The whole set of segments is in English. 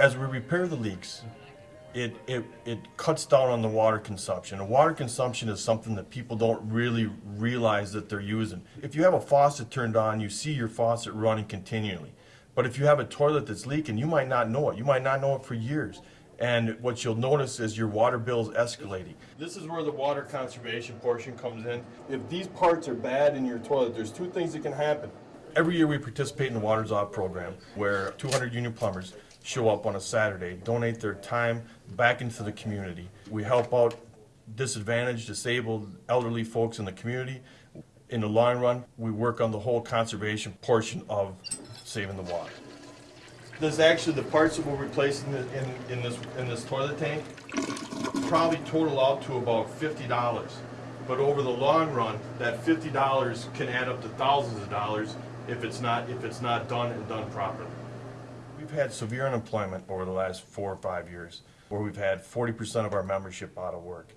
As we repair the leaks, it, it, it cuts down on the water consumption. And water consumption is something that people don't really realize that they're using. If you have a faucet turned on, you see your faucet running continually. But if you have a toilet that's leaking, you might not know it. You might not know it for years. And what you'll notice is your water bill is escalating. This is where the water conservation portion comes in. If these parts are bad in your toilet, there's two things that can happen. Every year we participate in the Waters Off program where 200 union plumbers show up on a Saturday, donate their time back into the community. We help out disadvantaged, disabled, elderly folks in the community. In the long run, we work on the whole conservation portion of saving the water. This is actually the parts that we're replacing in, in, in this, in this toilet tank. Probably total out to about fifty dollars. But over the long run, that fifty dollars can add up to thousands of dollars if it's not, if it's not done and done properly. We've had severe unemployment over the last four or five years, where we've had forty percent of our membership out of work.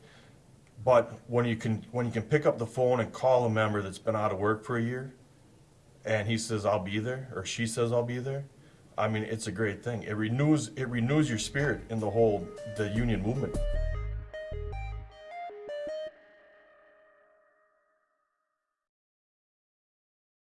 But when you can, when you can pick up the phone and call a member that's been out of work for a year, and he says, I'll be there, or she says, I'll be there, I mean, it's a great thing. It renews, it renews your spirit in the whole, the union movement.